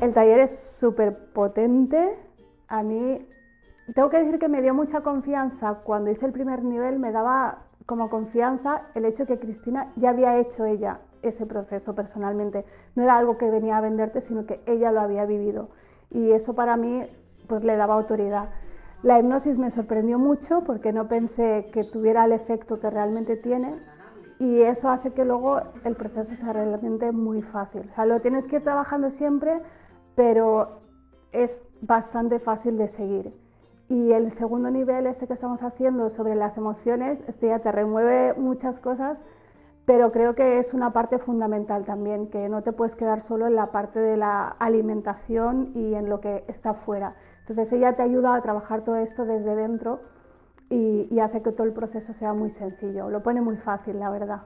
El taller es súper potente. A mí, tengo que decir que me dio mucha confianza. Cuando hice el primer nivel me daba como confianza el hecho que Cristina ya había hecho ella ese proceso personalmente. No era algo que venía a venderte, sino que ella lo había vivido. Y eso para mí pues, le daba autoridad. La hipnosis me sorprendió mucho porque no pensé que tuviera el efecto que realmente tiene y eso hace que luego el proceso sea realmente muy fácil. O sea, lo tienes que ir trabajando siempre, pero es bastante fácil de seguir. Y el segundo nivel, este que estamos haciendo sobre las emociones, este ya te remueve muchas cosas, pero creo que es una parte fundamental también, que no te puedes quedar solo en la parte de la alimentación y en lo que está fuera. Entonces ella te ayuda a trabajar todo esto desde dentro y, y hace que todo el proceso sea muy sencillo, lo pone muy fácil, la verdad.